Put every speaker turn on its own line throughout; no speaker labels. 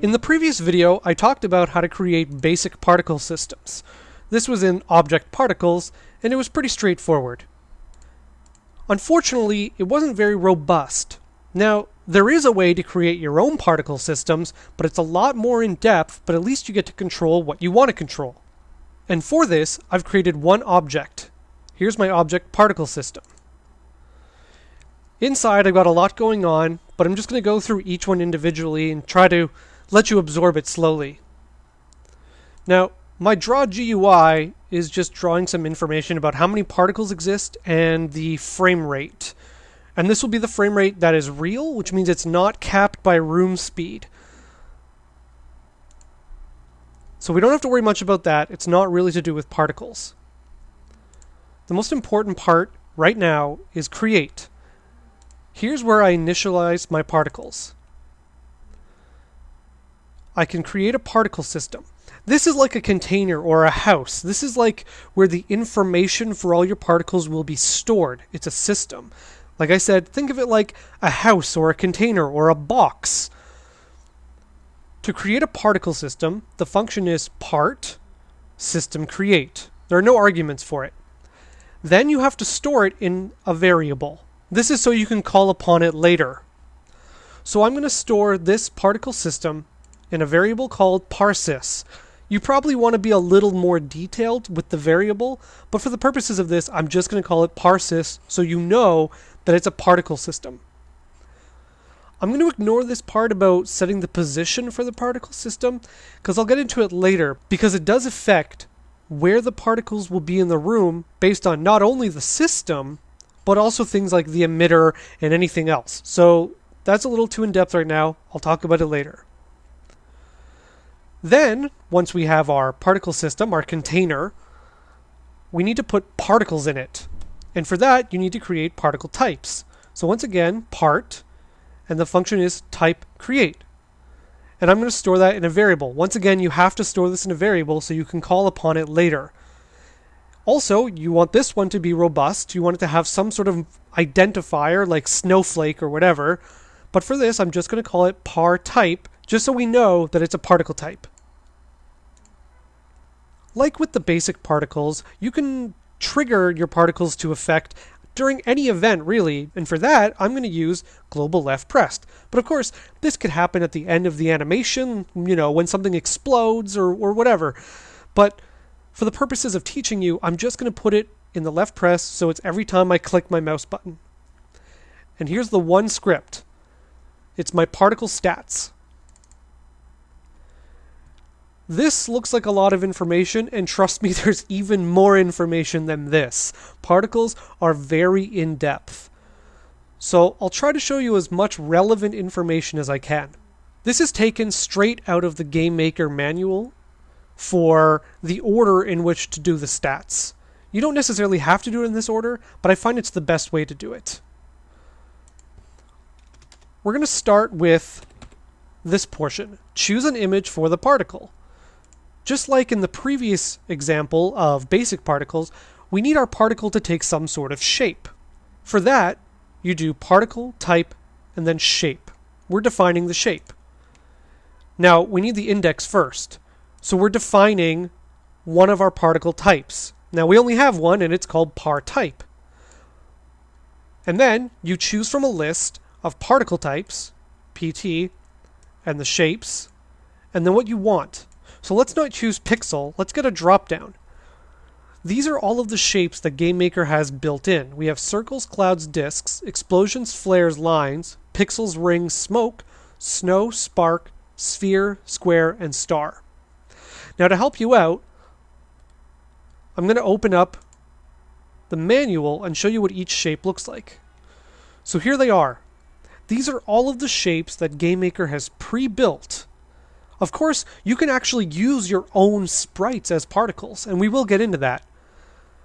In the previous video, I talked about how to create basic particle systems. This was in Object Particles, and it was pretty straightforward. Unfortunately, it wasn't very robust. Now, there is a way to create your own particle systems, but it's a lot more in depth, but at least you get to control what you want to control. And for this, I've created one object. Here's my object particle system. Inside, I've got a lot going on, but I'm just going to go through each one individually and try to let you absorb it slowly. Now, my draw GUI is just drawing some information about how many particles exist and the frame rate. And this will be the frame rate that is real, which means it's not capped by room speed. So we don't have to worry much about that. It's not really to do with particles. The most important part right now is create. Here's where I initialize my particles. I can create a particle system. This is like a container or a house. This is like where the information for all your particles will be stored. It's a system. Like I said, think of it like a house or a container or a box. To create a particle system, the function is part system create. There are no arguments for it. Then you have to store it in a variable. This is so you can call upon it later. So I'm going to store this particle system in a variable called parsys. You probably want to be a little more detailed with the variable, but for the purposes of this, I'm just going to call it parsys so you know that it's a particle system. I'm going to ignore this part about setting the position for the particle system because I'll get into it later because it does affect where the particles will be in the room based on not only the system but also things like the emitter and anything else. So that's a little too in depth right now. I'll talk about it later. Then, once we have our particle system, our container, we need to put particles in it. And for that, you need to create particle types. So once again, part, and the function is type create. And I'm going to store that in a variable. Once again, you have to store this in a variable so you can call upon it later. Also, you want this one to be robust. You want it to have some sort of identifier like snowflake or whatever. But for this, I'm just going to call it par type just so we know that it's a particle type. Like with the basic particles, you can trigger your particles to effect during any event, really, and for that, I'm going to use global left pressed. But of course, this could happen at the end of the animation, you know, when something explodes or, or whatever. But for the purposes of teaching you, I'm just going to put it in the left press so it's every time I click my mouse button. And here's the one script. It's my particle stats. This looks like a lot of information, and trust me, there's even more information than this. Particles are very in depth. So I'll try to show you as much relevant information as I can. This is taken straight out of the Game Maker manual for the order in which to do the stats. You don't necessarily have to do it in this order, but I find it's the best way to do it. We're going to start with this portion. Choose an image for the particle. Just like in the previous example of basic particles, we need our particle to take some sort of shape. For that, you do particle, type, and then shape. We're defining the shape. Now, we need the index first. So we're defining one of our particle types. Now, we only have one, and it's called par type. And then you choose from a list of particle types, PT, and the shapes, and then what you want. So let's not choose pixel, let's get a drop down. These are all of the shapes that GameMaker has built in. We have circles, clouds, disks, explosions, flares, lines, pixels, rings, smoke, snow, spark, sphere, square, and star. Now to help you out, I'm going to open up the manual and show you what each shape looks like. So here they are. These are all of the shapes that GameMaker has pre-built of course, you can actually use your own sprites as particles, and we will get into that.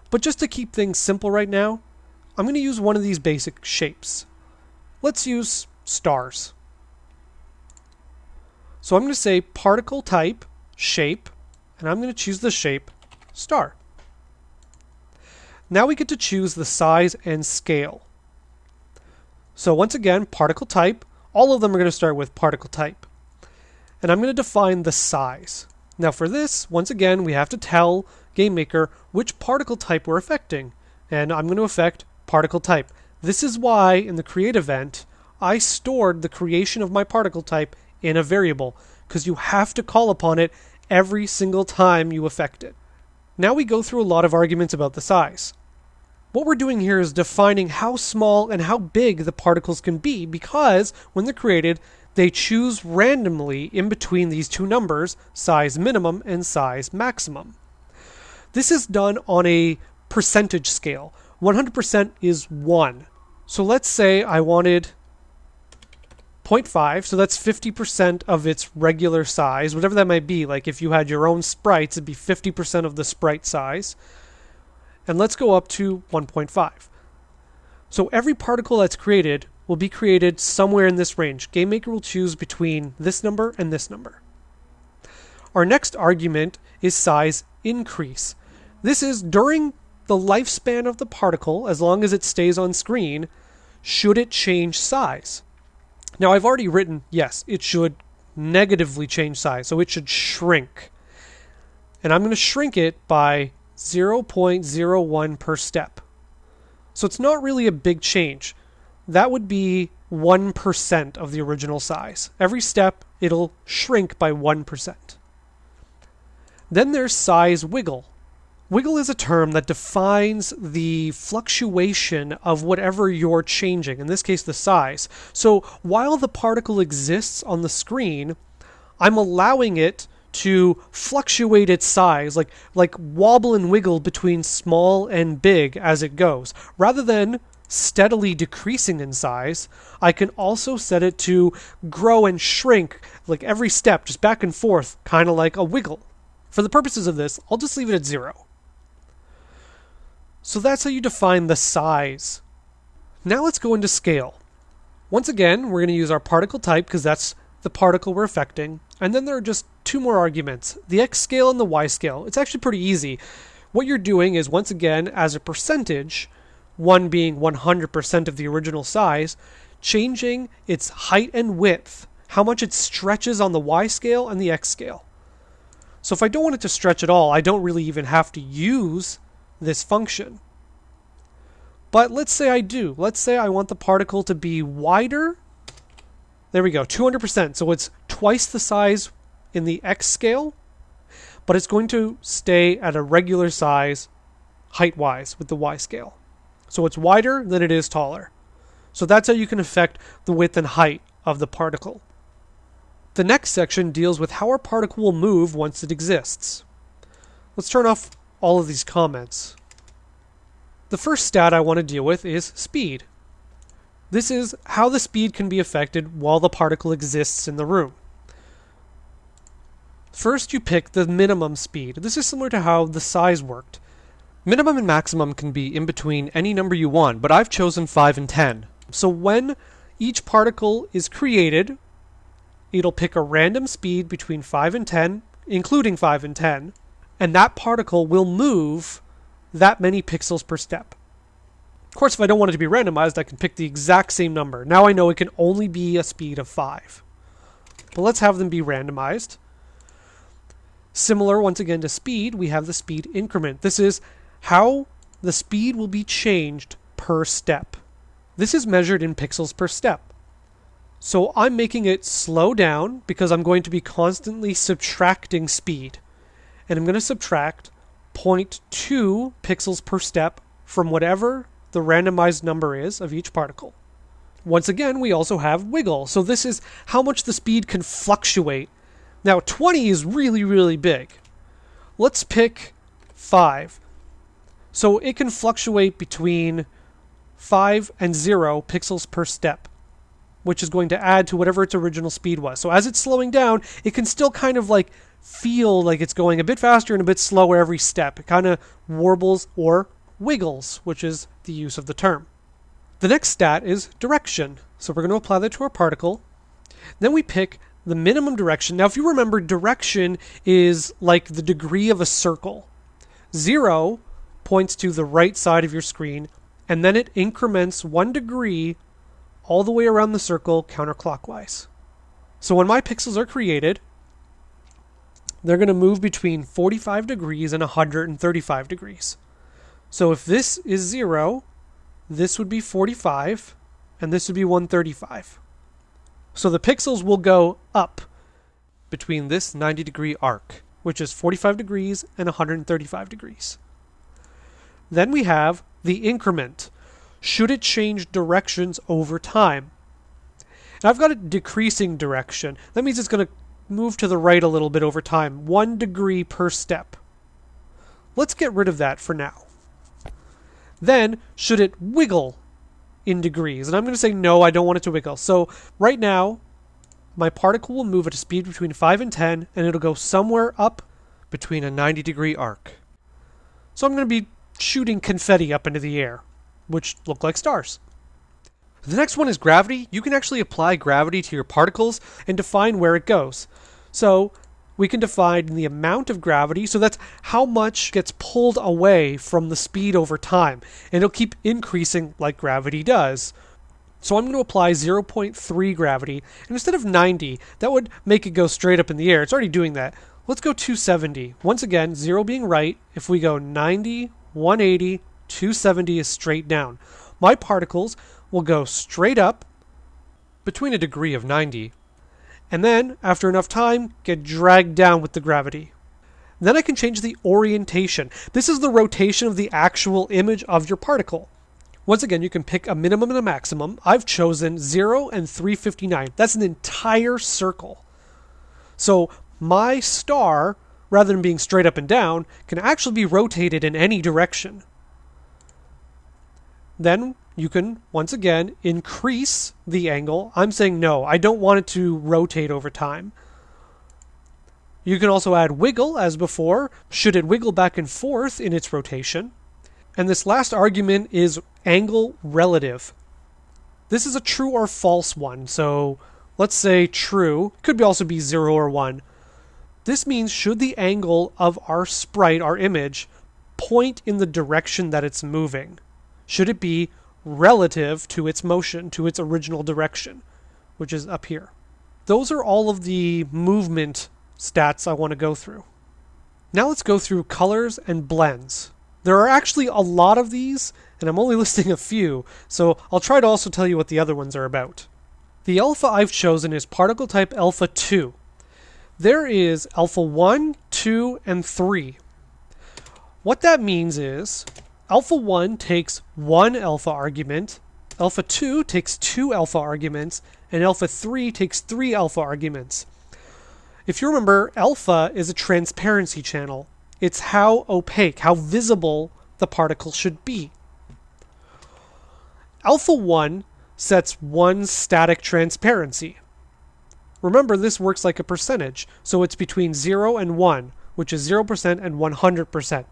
But just to keep things simple right now, I'm going to use one of these basic shapes. Let's use stars. So I'm going to say particle type, shape, and I'm going to choose the shape star. Now we get to choose the size and scale. So once again, particle type, all of them are going to start with particle type. And I'm going to define the size. Now for this, once again, we have to tell GameMaker which particle type we're affecting, and I'm going to affect particle type. This is why in the create event, I stored the creation of my particle type in a variable, because you have to call upon it every single time you affect it. Now we go through a lot of arguments about the size. What we're doing here is defining how small and how big the particles can be because when they're created, they choose randomly in between these two numbers, size minimum and size maximum. This is done on a percentage scale. 100% is 1. So let's say I wanted 0.5, so that's 50% of its regular size, whatever that might be. Like if you had your own sprites, it'd be 50% of the sprite size. And let's go up to 1.5. So every particle that's created will be created somewhere in this range. GameMaker will choose between this number and this number. Our next argument is size increase. This is during the lifespan of the particle, as long as it stays on screen, should it change size? Now, I've already written, yes, it should negatively change size, so it should shrink. And I'm going to shrink it by 0.01 per step. So it's not really a big change that would be 1% of the original size. Every step, it'll shrink by 1%. Then there's size wiggle. Wiggle is a term that defines the fluctuation of whatever you're changing, in this case, the size. So while the particle exists on the screen, I'm allowing it to fluctuate its size, like, like wobble and wiggle between small and big as it goes, rather than steadily decreasing in size, I can also set it to grow and shrink like every step, just back and forth, kind of like a wiggle. For the purposes of this, I'll just leave it at zero. So that's how you define the size. Now let's go into scale. Once again, we're going to use our particle type because that's the particle we're affecting. And then there are just two more arguments, the x scale and the y scale. It's actually pretty easy. What you're doing is, once again, as a percentage, one being 100% of the original size, changing its height and width, how much it stretches on the y scale and the x scale. So if I don't want it to stretch at all, I don't really even have to use this function. But let's say I do. Let's say I want the particle to be wider. There we go, 200%. So it's twice the size in the x scale, but it's going to stay at a regular size height-wise with the y scale. So it's wider than it is taller. So that's how you can affect the width and height of the particle. The next section deals with how our particle will move once it exists. Let's turn off all of these comments. The first stat I want to deal with is speed. This is how the speed can be affected while the particle exists in the room. First, you pick the minimum speed. This is similar to how the size worked. Minimum and maximum can be in between any number you want, but I've chosen 5 and 10. So when each particle is created, it'll pick a random speed between 5 and 10, including 5 and 10, and that particle will move that many pixels per step. Of course, if I don't want it to be randomized, I can pick the exact same number. Now I know it can only be a speed of 5. But let's have them be randomized. Similar, once again, to speed, we have the speed increment. This is how the speed will be changed per step. This is measured in pixels per step. So I'm making it slow down because I'm going to be constantly subtracting speed. And I'm going to subtract 0.2 pixels per step from whatever the randomized number is of each particle. Once again, we also have wiggle. So this is how much the speed can fluctuate. Now 20 is really, really big. Let's pick 5. So it can fluctuate between 5 and 0 pixels per step, which is going to add to whatever its original speed was. So as it's slowing down, it can still kind of like feel like it's going a bit faster and a bit slower every step. It kind of warbles or wiggles, which is the use of the term. The next stat is direction. So we're going to apply that to our particle. Then we pick the minimum direction. Now, if you remember, direction is like the degree of a circle. Zero points to the right side of your screen, and then it increments one degree all the way around the circle counterclockwise. So when my pixels are created, they're going to move between 45 degrees and 135 degrees. So if this is 0, this would be 45, and this would be 135. So the pixels will go up between this 90 degree arc, which is 45 degrees and 135 degrees. Then we have the increment. Should it change directions over time? I've got a decreasing direction. That means it's going to move to the right a little bit over time, one degree per step. Let's get rid of that for now. Then, should it wiggle in degrees? And I'm going to say no, I don't want it to wiggle. So right now, my particle will move at a speed between 5 and 10, and it'll go somewhere up between a 90 degree arc. So I'm going to be shooting confetti up into the air, which look like stars. The next one is gravity. You can actually apply gravity to your particles and define where it goes. So we can define the amount of gravity, so that's how much gets pulled away from the speed over time. And it'll keep increasing like gravity does. So I'm going to apply 0.3 gravity, and instead of 90, that would make it go straight up in the air. It's already doing that. Let's go 270. Once again, 0 being right, if we go 90, 180, 270 is straight down. My particles will go straight up between a degree of 90, and then, after enough time, get dragged down with the gravity. Then I can change the orientation. This is the rotation of the actual image of your particle. Once again, you can pick a minimum and a maximum. I've chosen 0 and 359. That's an entire circle. So my star, rather than being straight up and down, can actually be rotated in any direction. Then you can, once again, increase the angle. I'm saying no, I don't want it to rotate over time. You can also add wiggle, as before, should it wiggle back and forth in its rotation. And this last argument is angle relative. This is a true or false one, so let's say true, could also be 0 or 1. This means should the angle of our sprite, our image, point in the direction that it's moving? Should it be relative to its motion, to its original direction, which is up here. Those are all of the movement stats I want to go through. Now let's go through colors and blends. There are actually a lot of these, and I'm only listing a few, so I'll try to also tell you what the other ones are about. The alpha I've chosen is particle type alpha 2. There is alpha 1, 2, and 3. What that means is alpha 1 takes one alpha argument, alpha 2 takes two alpha arguments, and alpha 3 takes three alpha arguments. If you remember, alpha is a transparency channel. It's how opaque, how visible the particle should be. Alpha 1 sets one static transparency. Remember, this works like a percentage, so it's between 0 and 1, which is 0% and 100%.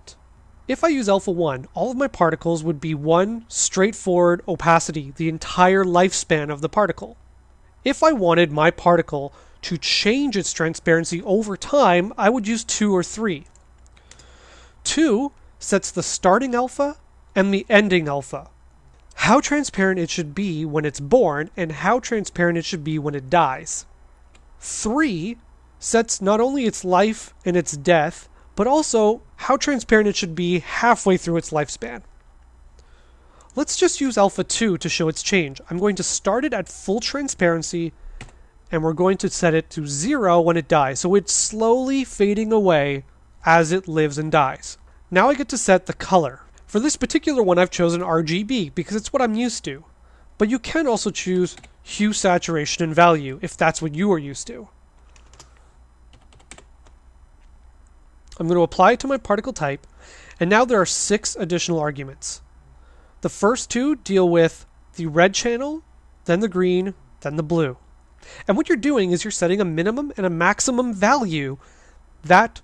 If I use alpha 1, all of my particles would be one straightforward opacity the entire lifespan of the particle. If I wanted my particle to change its transparency over time, I would use 2 or 3. 2 sets the starting alpha and the ending alpha. How transparent it should be when it's born and how transparent it should be when it dies. 3 sets not only its life and its death, but also how transparent it should be halfway through its lifespan. Let's just use alpha 2 to show its change. I'm going to start it at full transparency and we're going to set it to 0 when it dies. So it's slowly fading away as it lives and dies. Now I get to set the color. For this particular one I've chosen RGB because it's what I'm used to. But you can also choose hue, saturation, and value if that's what you are used to. I'm going to apply it to my particle type, and now there are six additional arguments. The first two deal with the red channel, then the green, then the blue. And what you're doing is you're setting a minimum and a maximum value that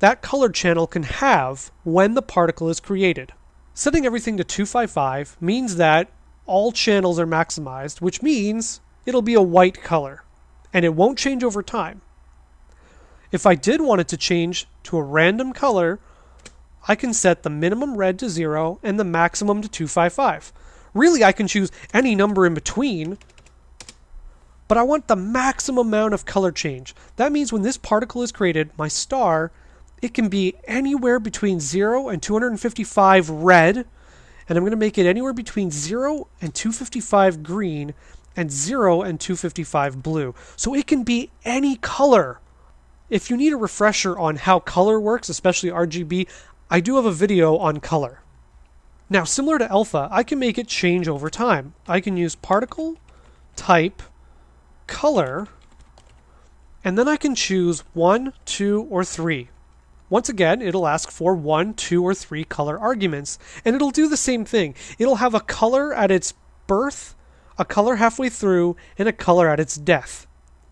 that color channel can have when the particle is created. Setting everything to 255 means that all channels are maximized, which means it'll be a white color, and it won't change over time. If I did want it to change to a random color, I can set the minimum red to 0 and the maximum to 255. Really, I can choose any number in between, but I want the maximum amount of color change. That means when this particle is created, my star, it can be anywhere between 0 and 255 red, and I'm going to make it anywhere between 0 and 255 green, and 0 and 255 blue. So it can be any color. If you need a refresher on how color works, especially RGB, I do have a video on color. Now, similar to alpha, I can make it change over time. I can use particle, type, color, and then I can choose 1, 2, or 3. Once again, it'll ask for 1, 2, or 3 color arguments, and it'll do the same thing. It'll have a color at its birth, a color halfway through, and a color at its death.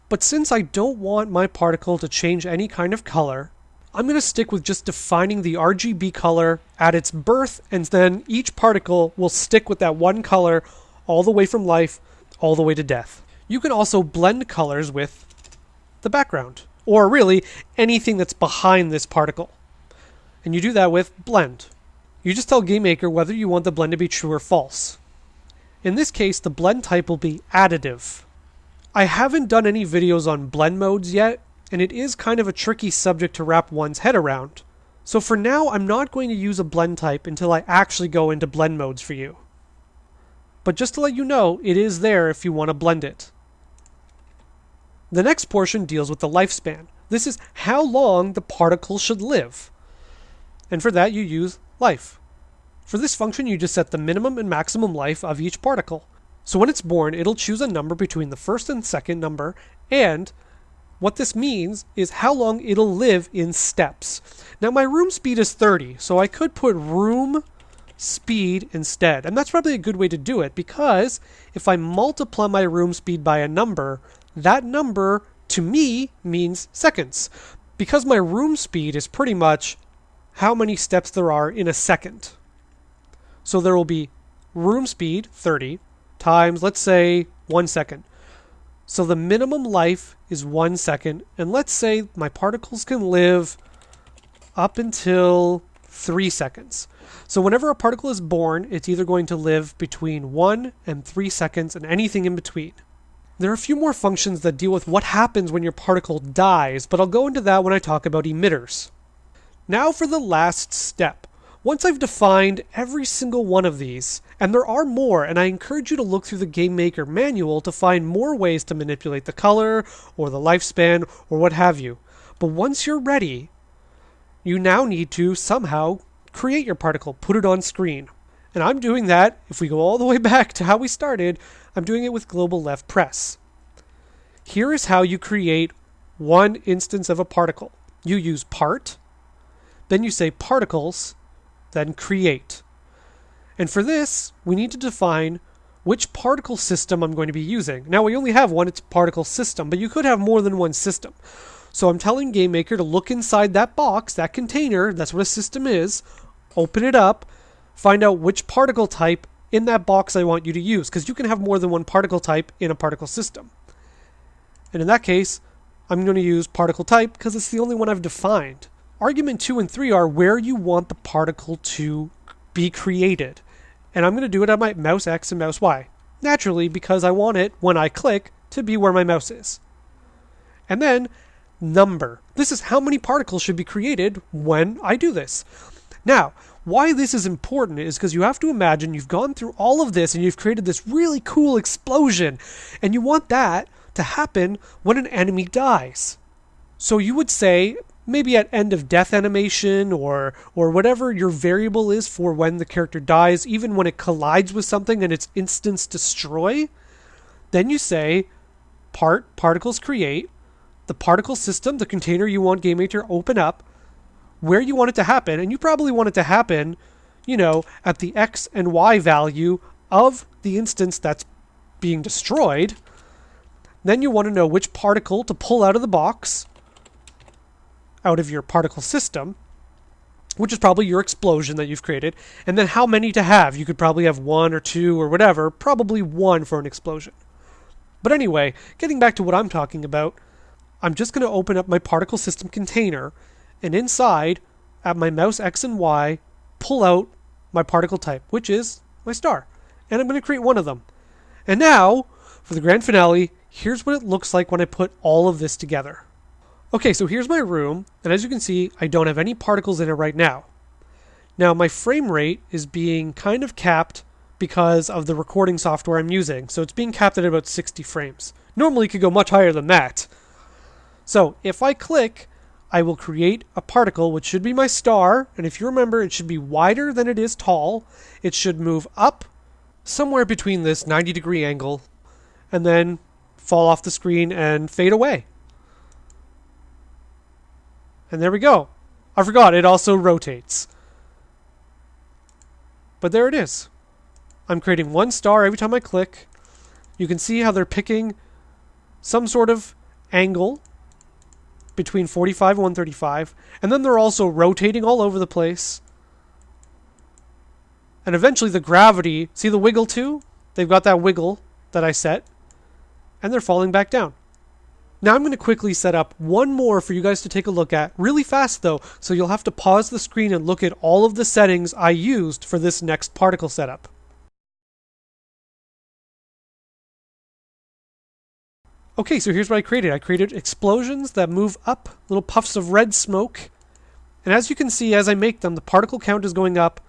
But since I don't want my particle to change any kind of color, I'm going to stick with just defining the RGB color at its birth, and then each particle will stick with that one color all the way from life, all the way to death. You can also blend colors with the background, or really anything that's behind this particle. And you do that with blend. You just tell GameMaker whether you want the blend to be true or false. In this case, the blend type will be additive. I haven't done any videos on blend modes yet, and it is kind of a tricky subject to wrap one's head around. So for now, I'm not going to use a blend type until I actually go into blend modes for you. But just to let you know, it is there if you want to blend it. The next portion deals with the lifespan. This is how long the particle should live. And for that, you use life. For this function, you just set the minimum and maximum life of each particle. So when it's born, it'll choose a number between the first and second number, and what this means is how long it'll live in steps. Now my room speed is 30, so I could put room speed instead. And that's probably a good way to do it because if I multiply my room speed by a number, that number to me means seconds. Because my room speed is pretty much how many steps there are in a second. So there will be room speed 30 times, let's say, one second. So the minimum life is one second. And let's say my particles can live up until three seconds. So whenever a particle is born, it's either going to live between one and three seconds and anything in between. There are a few more functions that deal with what happens when your particle dies, but I'll go into that when I talk about emitters. Now for the last step. Once I've defined every single one of these, and there are more, and I encourage you to look through the Game Maker manual to find more ways to manipulate the color, or the lifespan, or what have you. But once you're ready, you now need to somehow create your particle, put it on screen. And I'm doing that, if we go all the way back to how we started, I'm doing it with Global Left Press. Here is how you create one instance of a particle. You use part, then you say particles, then create. And for this, we need to define which particle system I'm going to be using. Now we only have one, it's particle system, but you could have more than one system. So I'm telling GameMaker to look inside that box, that container, that's what a system is, open it up, find out which particle type in that box I want you to use, because you can have more than one particle type in a particle system. And in that case, I'm going to use particle type because it's the only one I've defined. Argument 2 and 3 are where you want the particle to be created. And I'm going to do it on my mouse X and mouse Y. Naturally, because I want it, when I click, to be where my mouse is. And then, number. This is how many particles should be created when I do this. Now, why this is important is because you have to imagine you've gone through all of this and you've created this really cool explosion, and you want that to happen when an enemy dies. So you would say, maybe at end of death animation or or whatever your variable is for when the character dies, even when it collides with something and it's instance destroy, then you say part particles create the particle system, the container you want GameMaker to open up, where you want it to happen, and you probably want it to happen, you know, at the x and y value of the instance that's being destroyed. Then you want to know which particle to pull out of the box out of your particle system, which is probably your explosion that you've created, and then how many to have. You could probably have one or two or whatever, probably one for an explosion. But anyway, getting back to what I'm talking about, I'm just going to open up my particle system container, and inside, at my mouse X and Y, pull out my particle type, which is my star. And I'm going to create one of them. And now, for the grand finale, here's what it looks like when I put all of this together. Okay, so here's my room, and as you can see, I don't have any particles in it right now. Now, my frame rate is being kind of capped because of the recording software I'm using, so it's being capped at about 60 frames. Normally, it could go much higher than that. So, if I click, I will create a particle, which should be my star, and if you remember, it should be wider than it is tall. It should move up somewhere between this 90 degree angle, and then fall off the screen and fade away. And there we go. I forgot, it also rotates. But there it is. I'm creating one star every time I click. You can see how they're picking some sort of angle between 45 and 135. And then they're also rotating all over the place. And eventually the gravity, see the wiggle too? They've got that wiggle that I set. And they're falling back down. Now I'm going to quickly set up one more for you guys to take a look at, really fast though, so you'll have to pause the screen and look at all of the settings I used for this next particle setup. Okay, so here's what I created. I created explosions that move up, little puffs of red smoke. And as you can see, as I make them, the particle count is going up,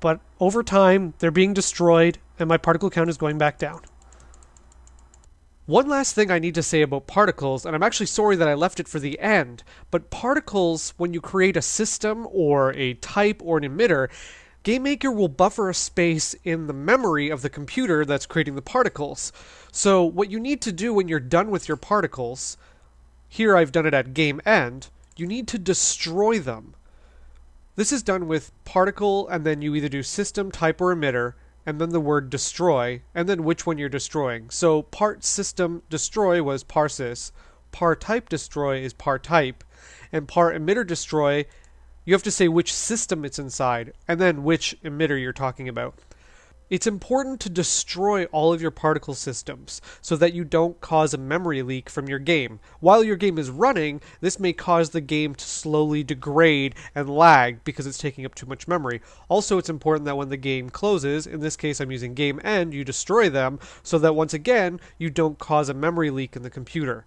but over time, they're being destroyed, and my particle count is going back down. One last thing I need to say about particles, and I'm actually sorry that I left it for the end, but particles, when you create a system or a type or an emitter, GameMaker will buffer a space in the memory of the computer that's creating the particles. So what you need to do when you're done with your particles, here I've done it at game end, you need to destroy them. This is done with particle and then you either do system, type, or emitter, and then the word destroy, and then which one you're destroying. So part system destroy was parsys, par type destroy is par type, and par emitter destroy, you have to say which system it's inside, and then which emitter you're talking about. It's important to destroy all of your particle systems so that you don't cause a memory leak from your game. While your game is running, this may cause the game to slowly degrade and lag because it's taking up too much memory. Also, it's important that when the game closes, in this case I'm using game end, you destroy them so that once again, you don't cause a memory leak in the computer.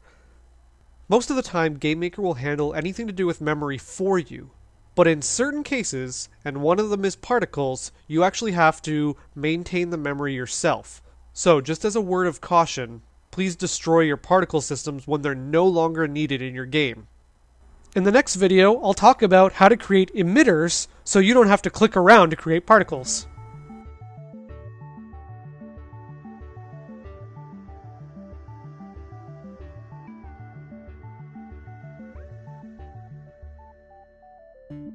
Most of the time, GameMaker will handle anything to do with memory for you. But in certain cases, and one of them is particles, you actually have to maintain the memory yourself. So, just as a word of caution, please destroy your particle systems when they're no longer needed in your game. In the next video, I'll talk about how to create emitters so you don't have to click around to create particles.